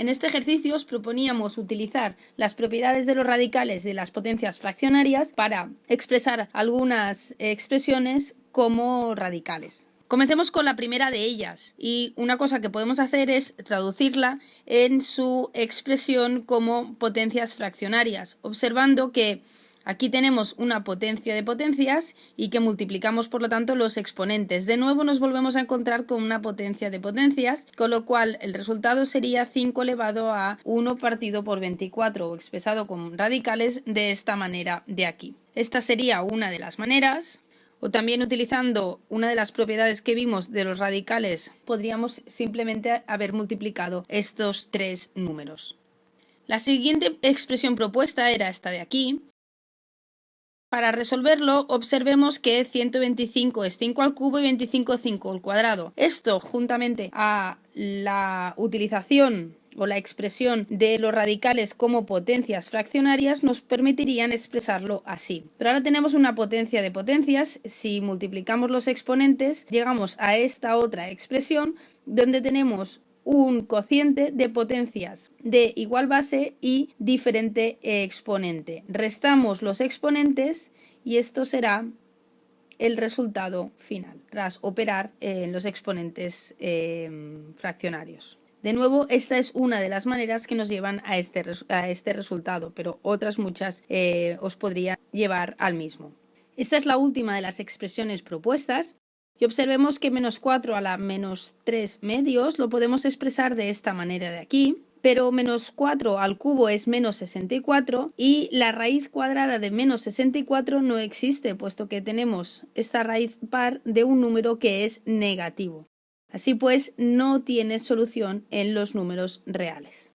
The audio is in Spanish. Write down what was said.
En este ejercicio os proponíamos utilizar las propiedades de los radicales de las potencias fraccionarias para expresar algunas expresiones como radicales. Comencemos con la primera de ellas y una cosa que podemos hacer es traducirla en su expresión como potencias fraccionarias, observando que Aquí tenemos una potencia de potencias y que multiplicamos por lo tanto los exponentes. De nuevo nos volvemos a encontrar con una potencia de potencias, con lo cual el resultado sería 5 elevado a 1 partido por 24 o expresado con radicales de esta manera de aquí. Esta sería una de las maneras o también utilizando una de las propiedades que vimos de los radicales, podríamos simplemente haber multiplicado estos tres números. La siguiente expresión propuesta era esta de aquí. Para resolverlo, observemos que 125 es 5 al cubo y 25 5 al cuadrado. Esto, juntamente a la utilización o la expresión de los radicales como potencias fraccionarias nos permitirían expresarlo así. Pero ahora tenemos una potencia de potencias, si multiplicamos los exponentes llegamos a esta otra expresión donde tenemos un cociente de potencias de igual base y diferente exponente. Restamos los exponentes y esto será el resultado final tras operar en los exponentes eh, fraccionarios. De nuevo, esta es una de las maneras que nos llevan a este, a este resultado, pero otras muchas eh, os podrían llevar al mismo. Esta es la última de las expresiones propuestas y observemos que menos 4 a la menos 3 medios lo podemos expresar de esta manera de aquí, pero menos 4 al cubo es menos 64 y la raíz cuadrada de menos 64 no existe, puesto que tenemos esta raíz par de un número que es negativo. Así pues, no tiene solución en los números reales.